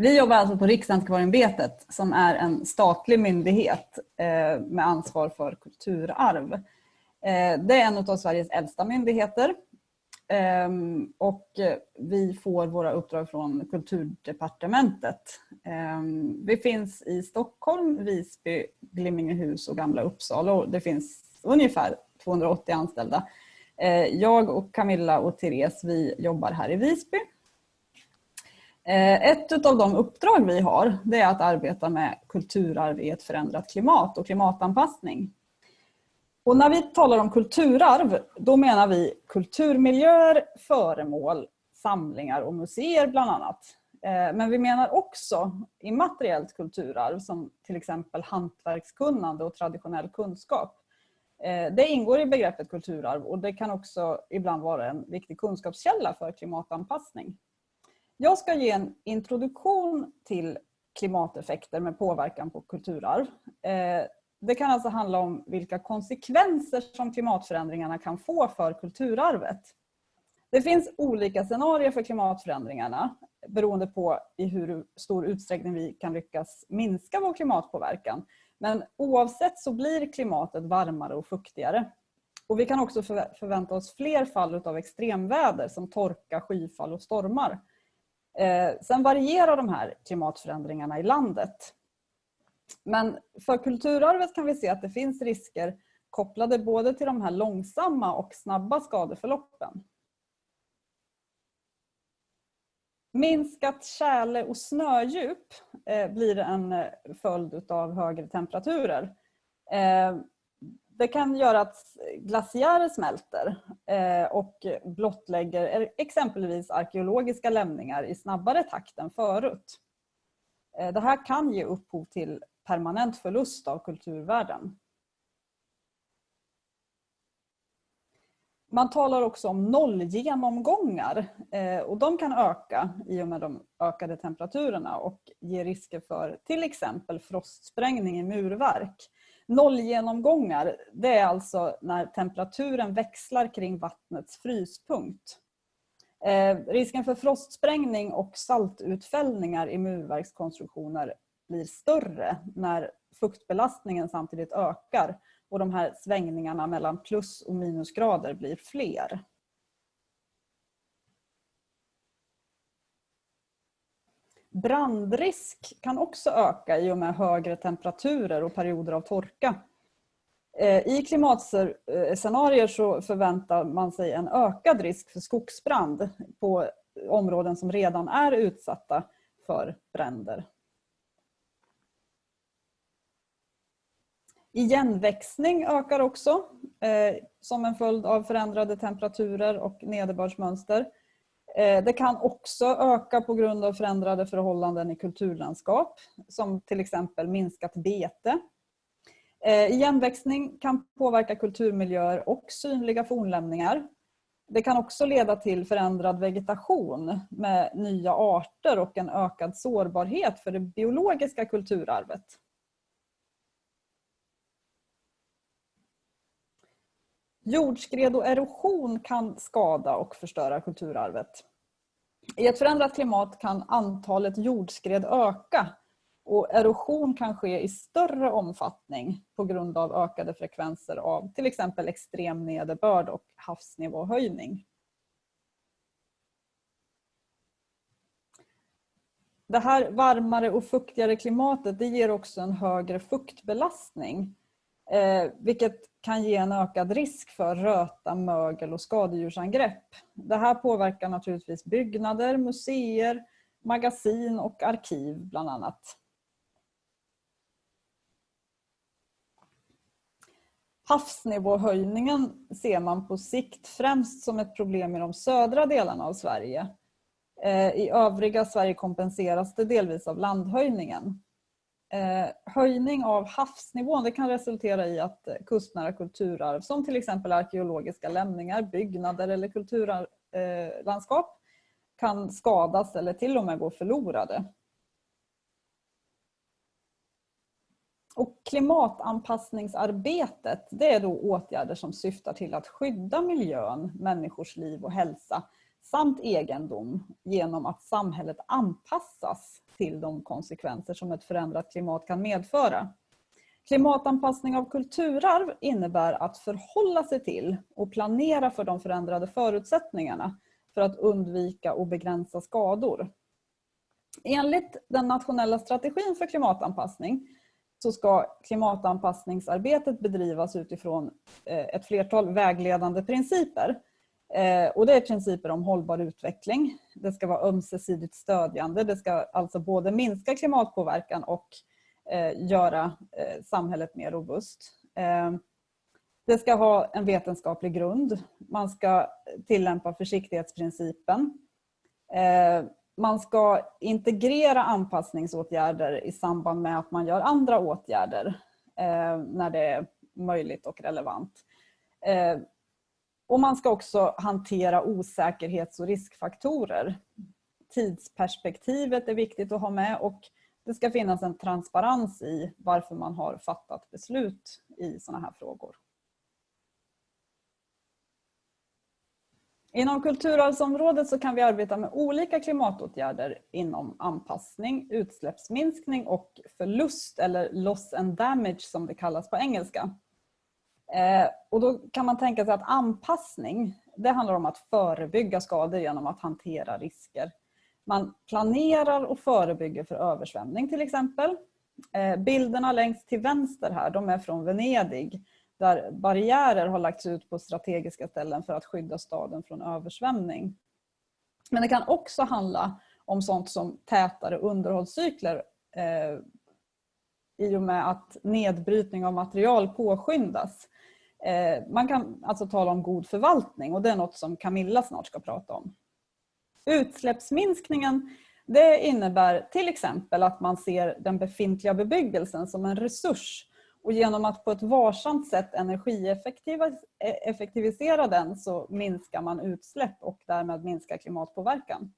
Vi jobbar alltså på Riksantikvarieämbetet som är en statlig myndighet eh, med ansvar för kulturarv. Eh, det är en av Sveriges äldsta myndigheter ehm, och vi får våra uppdrag från Kulturdepartementet. Ehm, vi finns i Stockholm, Visby, Glimmingehus och Gamla Uppsala och det finns ungefär 280 anställda. Eh, jag och Camilla och Therese vi jobbar här i Visby Eh, ett av de uppdrag vi har det är att arbeta med kulturarv i ett förändrat klimat och klimatanpassning. Och när vi talar om kulturarv då menar vi kulturmiljöer, föremål, samlingar och museer bland annat. Eh, men vi menar också immateriellt kulturarv som till exempel hantverkskunnande och traditionell kunskap. Eh, det ingår i begreppet kulturarv och det kan också ibland vara en viktig kunskapskälla för klimatanpassning. Jag ska ge en introduktion till klimateffekter med påverkan på kulturarv. Eh, det kan alltså handla om vilka konsekvenser som klimatförändringarna kan få för kulturarvet. Det finns olika scenarier för klimatförändringarna beroende på i hur stor utsträckning vi kan lyckas minska vår klimatpåverkan. Men oavsett så blir klimatet varmare och fuktigare. Och vi kan också förvänta oss fler fall av extremväder som torka, skyfall och stormar. Eh, sen varierar de här klimatförändringarna i landet. Men för kulturarvet kan vi se att det finns risker kopplade både till de här långsamma och snabba skadeförloppen. Minskat tjäle och snödjup eh, blir en eh, följd av högre temperaturer. Det kan göra att glaciärer smälter eh, och blottlägger exempelvis arkeologiska lämningar i snabbare takt än förut. Eh, det här kan ge upphov till permanent förlust av kulturvärden. Man talar också om nollgenomgångar eh, och de kan öka i och med de ökade temperaturerna och ge risker för till exempel frostsprängning i murverk. Nollgenomgångar, det är alltså när temperaturen växlar kring vattnets fryspunkt. Eh, risken för frostsprängning och saltutfällningar i murverkskonstruktioner blir större när fuktbelastningen samtidigt ökar och de här svängningarna mellan plus och minusgrader blir fler. Brandrisk kan också öka i och med högre temperaturer och perioder av torka. Eh, I klimatscenarier så förväntar man sig en ökad risk för skogsbrand på områden som redan är utsatta för bränder. Igenväxning ökar också eh, som en följd av förändrade temperaturer och nederbördsmönster. Eh, det kan också öka på grund av förändrade förhållanden i kulturlandskap som till exempel minskat bete. Eh, igenväxning kan påverka kulturmiljöer och synliga fornlämningar. Det kan också leda till förändrad vegetation med nya arter och en ökad sårbarhet för det biologiska kulturarvet. Jordskred och erosion kan skada och förstöra kulturarvet. I ett förändrat klimat kan antalet jordskred öka och erosion kan ske i större omfattning på grund av ökade frekvenser av till exempel extrem nederbörd och havsnivåhöjning. Det här varmare och fuktigare klimatet det ger också en högre fuktbelastning eh, vilket kan ge en ökad risk för röta, mögel och skadedjursangrepp. Det här påverkar naturligtvis byggnader, museer, magasin och arkiv bland annat. Havsnivåhöjningen ser man på sikt främst som ett problem i de södra delarna av Sverige. Eh, I övriga Sverige kompenseras det delvis av landhöjningen. Eh, höjning av havsnivån det kan resultera i att eh, kustnära kulturarv som till exempel arkeologiska lämningar, byggnader eller kulturlandskap eh, kan skadas eller till och med gå förlorade. Och klimatanpassningsarbetet det är då åtgärder som syftar till att skydda miljön, människors liv och hälsa samt egendom genom att samhället anpassas till de konsekvenser som ett förändrat klimat kan medföra. Klimatanpassning av kulturarv innebär att förhålla sig till och planera för de förändrade förutsättningarna för att undvika och begränsa skador. Enligt den nationella strategin för klimatanpassning så ska klimatanpassningsarbetet bedrivas utifrån eh, ett flertal vägledande principer. Eh, och det är principer om hållbar utveckling. Det ska vara ömsesidigt stödjande. Det ska alltså både minska klimatpåverkan och eh, göra eh, samhället mer robust. Det ska ha en vetenskaplig grund. Man ska tillämpa försiktighetsprincipen. Man ska integrera anpassningsåtgärder i samband med att man gör andra åtgärder när det är möjligt och relevant. Och man ska också hantera osäkerhets och riskfaktorer. Tidsperspektivet är viktigt att ha med och det ska finnas en transparens i varför man har fattat beslut i sådana här frågor. Inom kulturarvsområdet så kan vi arbeta med olika klimatåtgärder inom anpassning, utsläppsminskning och förlust eller loss and damage som det kallas på engelska. Eh, och då kan man tänka sig att anpassning, det handlar om att förebygga skador genom att hantera risker. Man planerar och förebygger för översvämning till exempel. Eh, bilderna längst till vänster här, de är från Venedig där barriärer har lagts ut på strategiska ställen för att skydda staden från översvämning. Men det kan också handla om sånt som tätare underhållscykler eh, i och med att nedbrytning av material påskyndas. Eh, man kan alltså tala om god förvaltning och det är något som Camilla snart ska prata om. Utsläppsminskningen det innebär till exempel att man ser den befintliga bebyggelsen som en resurs och genom att på ett varsamt sätt energieffektivisera den så minskar man utsläpp och därmed minskar klimatpåverkan.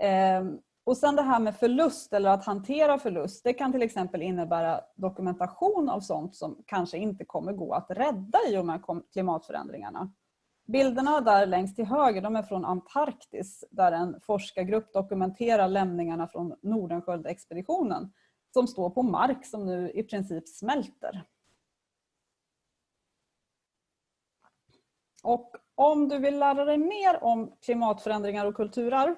Eh, och sen det här med förlust eller att hantera förlust. Det kan till exempel innebära dokumentation av sånt som kanske inte kommer gå att rädda i och med klimatförändringarna. Bilderna där längst till höger de är från Antarktis där en forskargrupp dokumenterar lämningarna från Nordenskiöldexpeditionen, som står på mark som nu i princip smälter. Och om du vill lära dig mer om klimatförändringar och kulturarv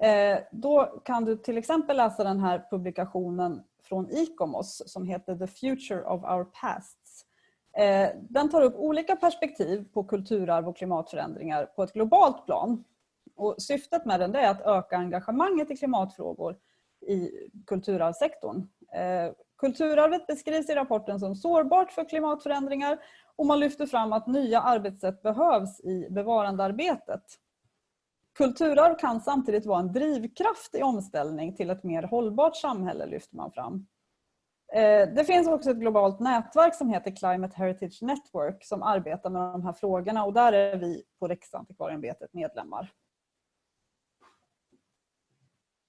Eh, då kan du till exempel läsa den här publikationen från ICOMOS som heter The Future of Our Pasts. Eh, den tar upp olika perspektiv på kulturarv och klimatförändringar på ett globalt plan. Och syftet med den är att öka engagemanget i klimatfrågor i kulturarvssektorn. Eh, kulturarvet beskrivs i rapporten som sårbart för klimatförändringar och man lyfter fram att nya arbetssätt behövs i bevarandearbetet. Kulturarv kan samtidigt vara en drivkraft i omställning till ett mer hållbart samhälle lyfter man fram. Eh, det finns också ett globalt nätverk som heter Climate Heritage Network som arbetar med de här frågorna och där är vi på Riksantikvarieämbetet medlemmar.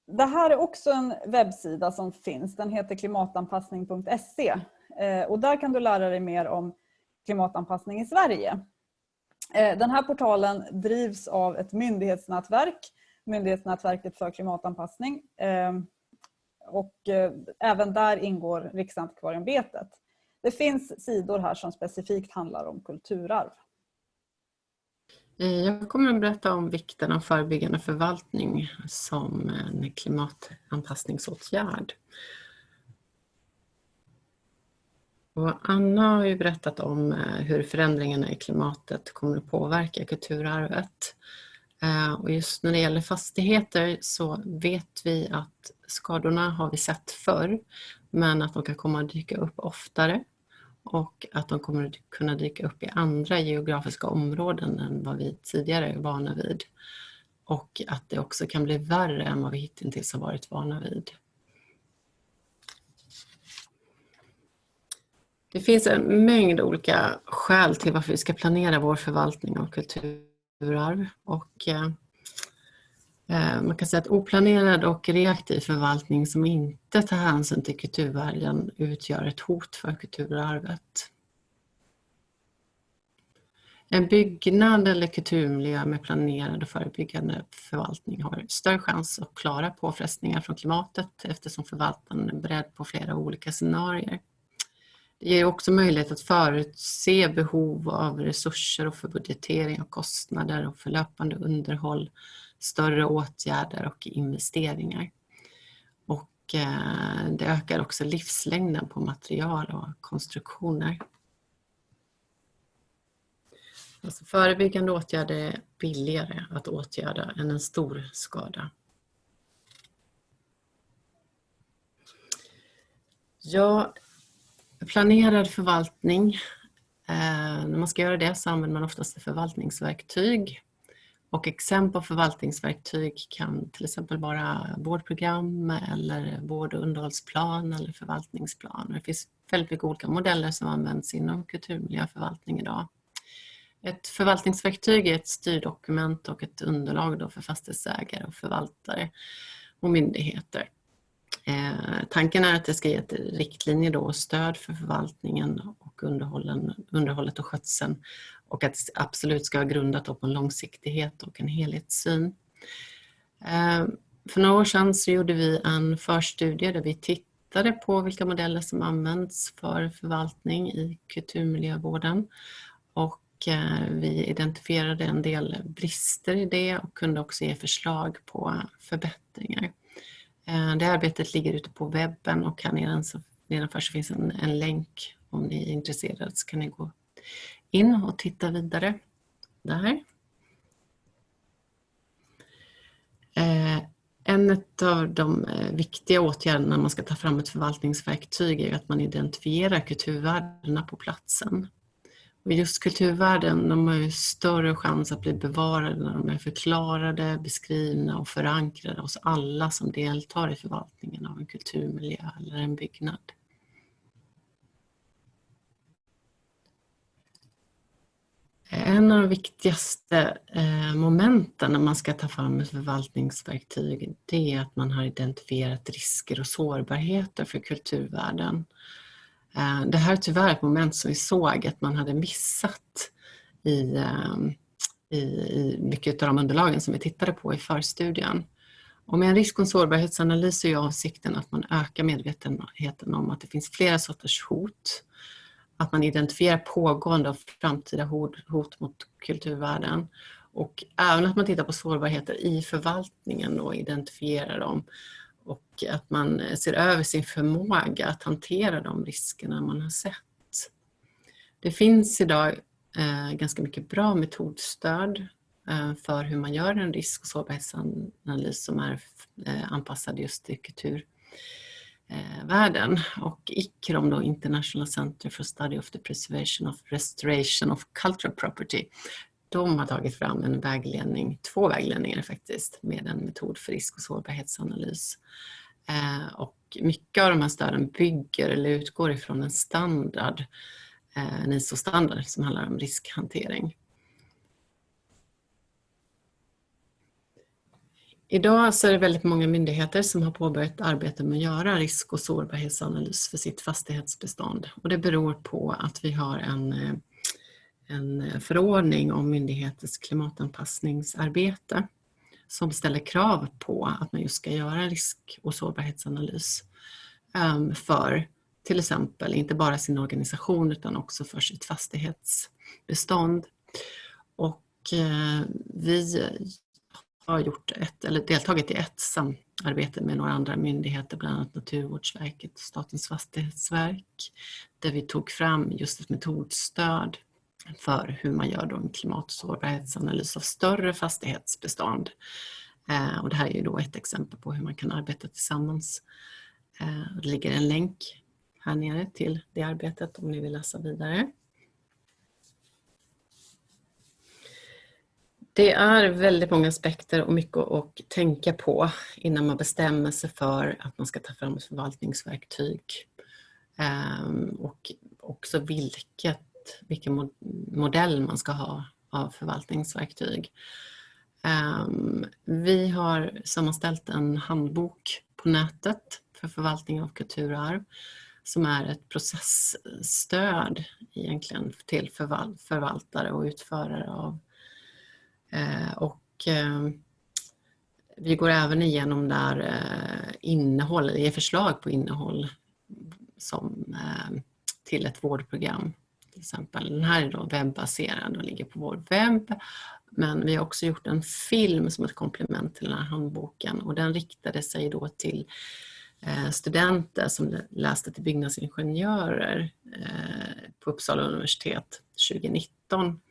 Det här är också en webbsida som finns. Den heter klimatanpassning.se eh, och där kan du lära dig mer om klimatanpassning i Sverige. Eh, den här portalen drivs av ett myndighetsnätverk, Myndighetsnätverket för klimatanpassning. Ehm, och eh, även där ingår Riksantikvarieämbetet. Det finns sidor här som specifikt handlar om kulturarv. Eh, jag kommer att berätta om vikten av förebyggande förvaltning som en klimatanpassningsåtgärd. Och Anna har ju berättat om eh, hur förändringarna i klimatet kommer att påverka kulturarvet. Eh, och just när det gäller fastigheter så vet vi att skadorna har vi sett förr men att de kan komma att dyka upp oftare och att de kommer att kunna dyka upp i andra geografiska områden än vad vi tidigare är vana vid. Och att det också kan bli värre än vad vi hittills har varit vana vid. Det finns en mängd olika skäl till varför vi ska planera vår förvaltning av kulturarv. Och eh, eh, man kan säga att oplanerad och reaktiv förvaltning som inte tar hänsyn till kulturvärden utgör ett hot för kulturarvet. En byggnad eller kulturmiljö med planerad och förebyggande förvaltning har större chans att klara påfrestningar från klimatet eftersom förvaltaren är beredd på flera olika scenarier. Det ger också möjlighet att förutse behov av resurser och för budgetering och kostnader och för löpande underhåll, större åtgärder och investeringar. Och eh, det ökar också livslängden på material och konstruktioner. Alltså förebyggande åtgärder är billigare att åtgärda än en stor skada. Ja, planerad förvaltning. Eh, när man ska göra det så använder man oftast förvaltningsverktyg. Och exempel på förvaltningsverktyg kan till exempel vara vårdprogram eller vård och underhållsplan eller förvaltningsplan. Det finns väldigt mycket olika modeller som används inom kulturmiljöförvaltning idag. Ett förvaltningsverktyg är ett styrdokument och ett underlag då för fastighetsägare och förvaltare och myndigheter. Eh, tanken är att det ska ge ett då och stöd för förvaltningen och underhållet och skötseln och att det absolut ska vara grundat på en långsiktighet och en helhetssyn. Eh, för några år sedan så gjorde vi en förstudie där vi tittade på vilka modeller som används för förvaltning i kulturmiljövården och eh, vi identifierade en del brister i det och kunde också ge förslag på förbättringar. Eh, det arbetet ligger ute på webben och här nedanför så finns en, en länk om ni är intresserade så kan ni gå in och titta vidare där. Eh, en av de eh, viktiga åtgärderna när man ska ta fram ett förvaltningsverktyg är att man identifierar kulturvärdena på platsen. Just kulturvärden de har ju större chans att bli bevarade när de är förklarade, beskrivna och förankrade hos alla som deltar i förvaltningen av en kulturmiljö eller en byggnad. En av de viktigaste eh, momenten när man ska ta fram ett förvaltningsverktyg det är att man har identifierat risker och sårbarheter för kulturvärden. Eh, det här är tyvärr ett moment som vi såg att man hade missat i, ehm, i, i mycket av de underlagen som vi tittade på i förstudien. Och med en risk och sårbarhetsanalys är avsikten att man ökar medvetenheten om att det finns flera sorters hot. Att man identifierar pågående och framtida hot, hot mot kulturvärden. Och även att man tittar på sårbarheter i förvaltningen och identifierar dem och att man eh, ser över sin förmåga att hantera de riskerna man har sett. Det finns idag eh, ganska mycket bra metodstöd eh, för hur man gör en risk och sårbarhetsanalys som är anpassad just till kulturvärlden. Och ICROM, då, International Center for Study of the Preservation of Restoration of Cultural Property, de har tagit fram en vägledning, två vägledningar faktiskt, med en metod för risk och sårbarhetsanalys. Eh, och mycket av de här stöden bygger eller utgår ifrån en standard, eh, en ISO-standard som handlar om riskhantering. Idag så är det väldigt många myndigheter som har påbörjat arbete med att göra risk och sårbarhetsanalys för sitt fastighetsbestånd. Och det beror på att vi har en eh, en eh, förordning om myndigheters klimatanpassningsarbete som ställer krav på att man just ska göra risk och sårbarhetsanalys ehm, för till exempel inte bara sin organisation utan också för sitt fastighetsbestånd. Och eh, vi har gjort ett, eller deltagit i ett samarbete med några andra myndigheter, bland annat Naturvårdsverket och Statens fastighetsverk, där vi tog fram just ett metodstöd för hur man gör då en klimatsårbarhetsanalys av större fastighetsbestånd. Eh, och det här är ju då ett exempel på hur man kan arbeta tillsammans. Eh, det ligger en länk här nere till det arbetet om ni vill läsa vidare. Det är väldigt många aspekter och mycket att tänka på innan man bestämmer sig för att man ska ta fram ett förvaltningsverktyg. Ehm, och också vilket vilken modell man ska ha av förvaltningsverktyg. Ehm, vi har sammanställt en handbok på nätet för förvaltning av kulturarv som är ett processstöd egentligen till förvaltare och utförare av. Eh, och ehm, vi går även igenom där eh, innehåll, ger förslag på innehåll som, ehm, till ett vårdprogram till exempel. Den här är då webbaserad och ligger på vår webb. Men vi har också gjort en film som ett komplement till den här handboken och den riktade sig då till eh, studenter som läste till byggnadsingenjörer eh, på Uppsala universitet 2019.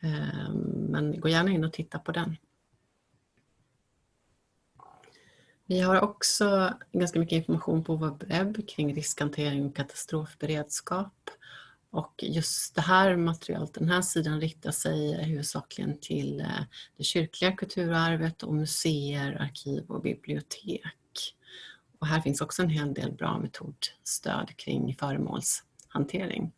Eh, men gå gärna in och titta på den. Vi har också ganska mycket information på vår webb kring riskhantering och katastrofberedskap. Och just det här materialet, den här sidan riktar sig huvudsakligen till eh, det kyrkliga kulturarvet och museer, arkiv och bibliotek. Och här finns också en hel del bra metodstöd kring föremålshantering.